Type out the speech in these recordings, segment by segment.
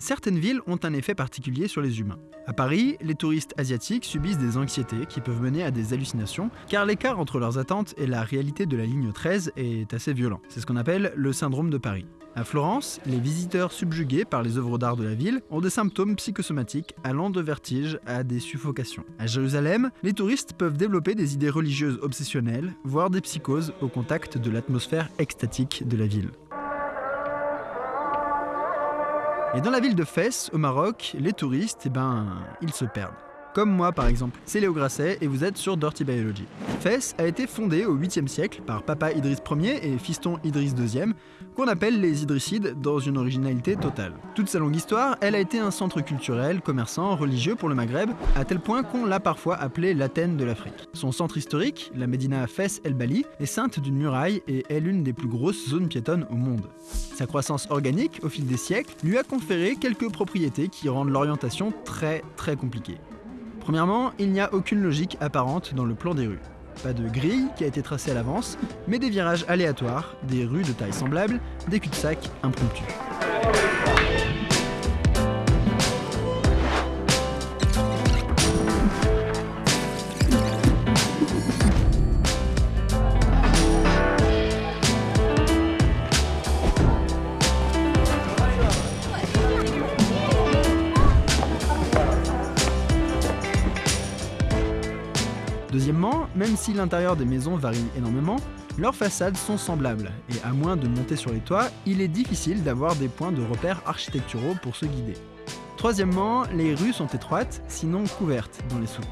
Certaines villes ont un effet particulier sur les humains. À Paris, les touristes asiatiques subissent des anxiétés qui peuvent mener à des hallucinations, car l'écart entre leurs attentes et la réalité de la ligne 13 est assez violent. C'est ce qu'on appelle le syndrome de Paris. À Florence, les visiteurs subjugués par les œuvres d'art de la ville ont des symptômes psychosomatiques allant de vertige à des suffocations. À Jérusalem, les touristes peuvent développer des idées religieuses obsessionnelles, voire des psychoses au contact de l'atmosphère extatique de la ville. Et dans la ville de Fès, au Maroc, les touristes, eh ben, ils se perdent. Comme moi par exemple. C'est Léo Grasset et vous êtes sur Dirty Biology. Fès a été fondée au 8e siècle par papa Idriss Ier et fiston Idriss II, qu'on appelle les Idrissides dans une originalité totale. Toute sa longue histoire, elle a été un centre culturel, commerçant, religieux pour le Maghreb, à tel point qu'on l'a parfois appelé l'Athènes de l'Afrique. Son centre historique, la Médina Fès El Bali, est ceinte d'une muraille et est l'une des plus grosses zones piétonnes au monde. Sa croissance organique, au fil des siècles, lui a conféré quelques propriétés qui rendent l'orientation très très compliquée. Premièrement, il n'y a aucune logique apparente dans le plan des rues. Pas de grille qui a été tracée à l'avance, mais des virages aléatoires, des rues de taille semblable, des cul-de-sac impromptus. Même si l'intérieur des maisons varie énormément, leurs façades sont semblables, et à moins de monter sur les toits, il est difficile d'avoir des points de repère architecturaux pour se guider. Troisièmement, les rues sont étroites, sinon couvertes dans les souks.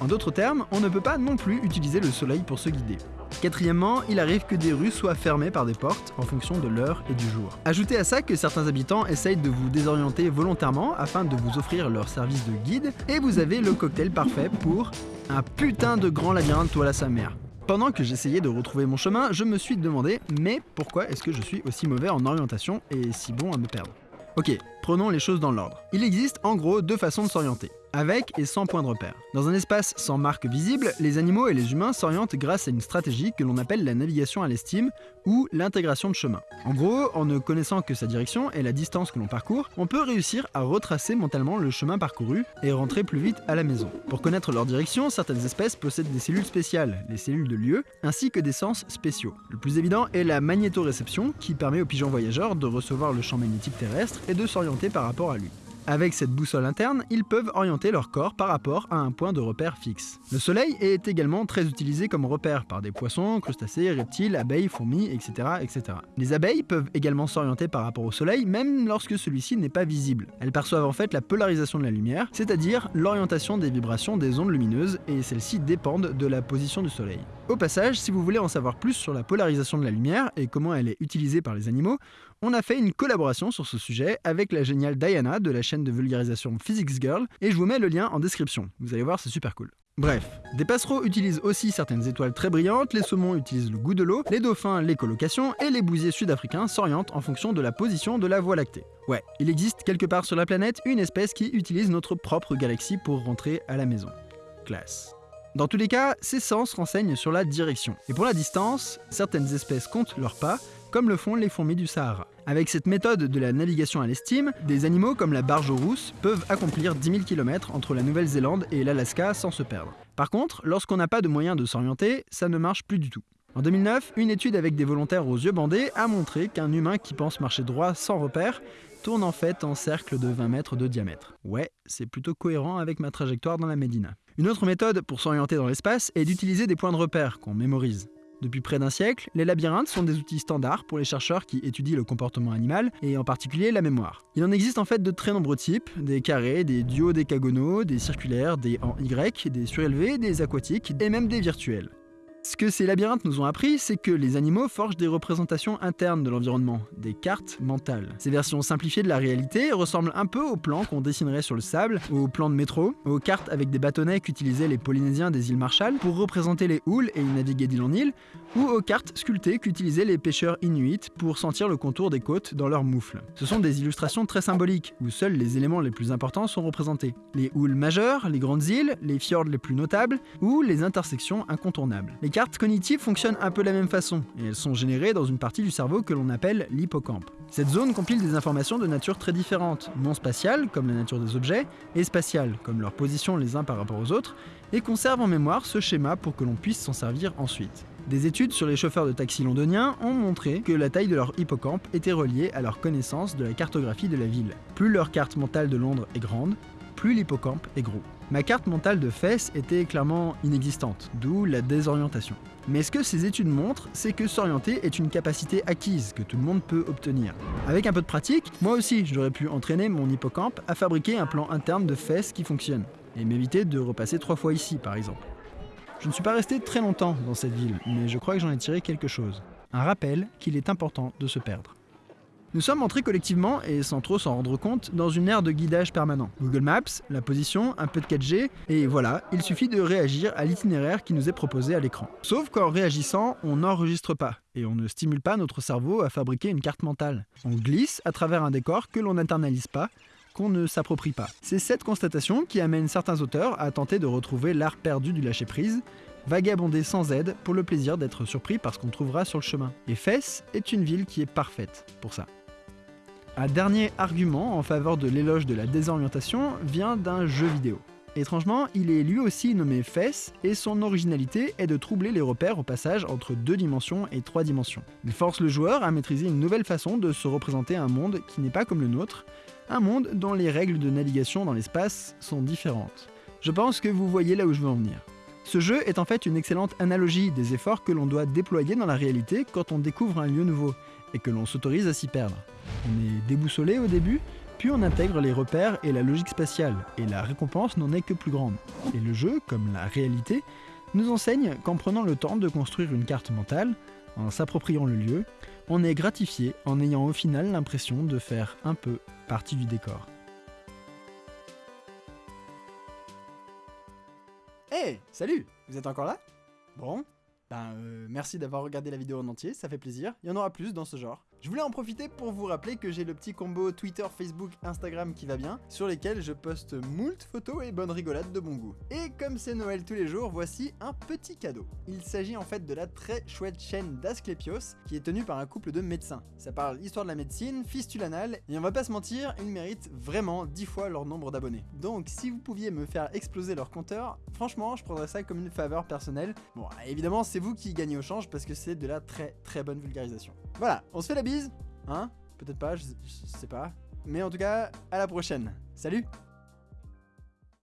En d'autres termes, on ne peut pas non plus utiliser le soleil pour se guider. Quatrièmement, il arrive que des rues soient fermées par des portes en fonction de l'heure et du jour. Ajoutez à ça que certains habitants essayent de vous désorienter volontairement afin de vous offrir leur service de guide, et vous avez le cocktail parfait pour un putain de grand labyrinthe toile à sa mère. Pendant que j'essayais de retrouver mon chemin, je me suis demandé mais pourquoi est-ce que je suis aussi mauvais en orientation et si bon à me perdre? Ok, prenons les choses dans l'ordre. Il existe en gros deux façons de s'orienter avec et sans point de repère. Dans un espace sans marque visible, les animaux et les humains s'orientent grâce à une stratégie que l'on appelle la navigation à l'estime ou l'intégration de chemin. En gros, en ne connaissant que sa direction et la distance que l'on parcourt, on peut réussir à retracer mentalement le chemin parcouru et rentrer plus vite à la maison. Pour connaître leur direction, certaines espèces possèdent des cellules spéciales, les cellules de lieu, ainsi que des sens spéciaux. Le plus évident est la magnétoréception qui permet aux pigeons voyageurs de recevoir le champ magnétique terrestre et de s'orienter par rapport à lui. Avec cette boussole interne, ils peuvent orienter leur corps par rapport à un point de repère fixe. Le soleil est également très utilisé comme repère par des poissons, crustacés, reptiles, abeilles, fourmis, etc. Les abeilles peuvent également s'orienter par rapport au soleil même lorsque celui-ci n'est pas visible. Elles perçoivent en fait la polarisation de la lumière, c'est-à-dire l'orientation des vibrations des ondes lumineuses et celles-ci dépendent de la position du soleil. Au passage, si vous voulez en savoir plus sur la polarisation de la lumière et comment elle est utilisée par les animaux, on a fait une collaboration sur ce sujet avec la géniale Diana de la chaîne de vulgarisation Physics Girl, et je vous mets le lien en description. Vous allez voir, c'est super cool. Bref, des passereaux utilisent aussi certaines étoiles très brillantes, les saumons utilisent le goût de l'eau, les dauphins les colocations, et les bousiers sud-africains s'orientent en fonction de la position de la Voie lactée. Ouais, il existe quelque part sur la planète une espèce qui utilise notre propre galaxie pour rentrer à la maison. Classe. Dans tous les cas, ces sens renseignent sur la direction. Et pour la distance, certaines espèces comptent leurs pas, comme le font les fourmis du Sahara. Avec cette méthode de la navigation à l'estime, des animaux comme la barge rousse peuvent accomplir 10 000 km entre la Nouvelle-Zélande et l'Alaska sans se perdre. Par contre, lorsqu'on n'a pas de moyen de s'orienter, ça ne marche plus du tout. En 2009, une étude avec des volontaires aux yeux bandés a montré qu'un humain qui pense marcher droit sans repère tourne en fait en cercle de 20 mètres de diamètre. Ouais, c'est plutôt cohérent avec ma trajectoire dans la Médina. Une autre méthode pour s'orienter dans l'espace est d'utiliser des points de repère qu'on mémorise. Depuis près d'un siècle, les labyrinthes sont des outils standards pour les chercheurs qui étudient le comportement animal, et en particulier la mémoire. Il en existe en fait de très nombreux types, des carrés, des duodécagonaux, des circulaires, des en Y, des surélevés, des aquatiques, et même des virtuels. Ce que ces labyrinthes nous ont appris, c'est que les animaux forgent des représentations internes de l'environnement, des cartes mentales. Ces versions simplifiées de la réalité ressemblent un peu aux plans qu'on dessinerait sur le sable, aux plans de métro, aux cartes avec des bâtonnets qu'utilisaient les Polynésiens des îles Marshall pour représenter les houles et y naviguer d'île en île, ou aux cartes sculptées qu'utilisaient les pêcheurs inuits pour sentir le contour des côtes dans leurs moufles. Ce sont des illustrations très symboliques, où seuls les éléments les plus importants sont représentés. Les houles majeures, les grandes îles, les fjords les plus notables, ou les intersections incontournables. Les cartes cognitives fonctionnent un peu de la même façon, et elles sont générées dans une partie du cerveau que l'on appelle l'hippocampe. Cette zone compile des informations de nature très différentes, non spatiales, comme la nature des objets, et spatiales, comme leur position les uns par rapport aux autres, et conserve en mémoire ce schéma pour que l'on puisse s'en servir ensuite. Des études sur les chauffeurs de taxi londoniens ont montré que la taille de leur hippocampe était reliée à leur connaissance de la cartographie de la ville. Plus leur carte mentale de Londres est grande, plus l'hippocampe est gros. Ma carte mentale de fesses était clairement inexistante, d'où la désorientation. Mais ce que ces études montrent, c'est que s'orienter est une capacité acquise que tout le monde peut obtenir. Avec un peu de pratique, moi aussi j'aurais pu entraîner mon hippocampe à fabriquer un plan interne de fesses qui fonctionne, et m'éviter de repasser trois fois ici par exemple. Je ne suis pas resté très longtemps dans cette ville, mais je crois que j'en ai tiré quelque chose. Un rappel qu'il est important de se perdre. Nous sommes entrés collectivement, et sans trop s'en rendre compte, dans une ère de guidage permanent. Google Maps, la position, un peu de 4G, et voilà, il suffit de réagir à l'itinéraire qui nous est proposé à l'écran. Sauf qu'en réagissant, on n'enregistre pas, et on ne stimule pas notre cerveau à fabriquer une carte mentale. On glisse à travers un décor que l'on n'internalise pas, qu'on ne s'approprie pas. C'est cette constatation qui amène certains auteurs à tenter de retrouver l'art perdu du lâcher-prise, vagabonder sans aide pour le plaisir d'être surpris par ce qu'on trouvera sur le chemin. Et Fès est une ville qui est parfaite pour ça. Un dernier argument en faveur de l'éloge de la désorientation vient d'un jeu vidéo. Étrangement, il est lui aussi nommé FES et son originalité est de troubler les repères au passage entre deux dimensions et trois dimensions. Il force le joueur à maîtriser une nouvelle façon de se représenter un monde qui n'est pas comme le nôtre, un monde dont les règles de navigation dans l'espace sont différentes. Je pense que vous voyez là où je veux en venir. Ce jeu est en fait une excellente analogie des efforts que l'on doit déployer dans la réalité quand on découvre un lieu nouveau, et que l'on s'autorise à s'y perdre. On est déboussolé au début, puis on intègre les repères et la logique spatiale, et la récompense n'en est que plus grande. Et le jeu, comme la réalité, nous enseigne qu'en prenant le temps de construire une carte mentale, en s'appropriant le lieu, on est gratifié en ayant au final l'impression de faire un peu partie du décor. Hey, salut Vous êtes encore là? Bon, ben, euh, merci d'avoir regardé la vidéo en entier, ça fait plaisir. Il y en aura plus dans ce genre. Je voulais en profiter pour vous rappeler que j'ai le petit combo Twitter, Facebook, Instagram qui va bien, sur lesquels je poste moult photos et bonnes rigolades de bon goût. Et comme c'est Noël tous les jours, voici un petit cadeau. Il s'agit en fait de la très chouette chaîne d'Asclepios, qui est tenue par un couple de médecins. Ça parle histoire de la médecine, fistule anale, et on va pas se mentir, ils méritent vraiment 10 fois leur nombre d'abonnés. Donc si vous pouviez me faire exploser leur compteur, franchement je prendrais ça comme une faveur personnelle. Bon, évidemment c'est vous qui gagnez au change parce que c'est de la très très bonne vulgarisation. Voilà, on se fait la Hein Peut-être pas, je sais pas. Mais en tout cas, à la prochaine. Salut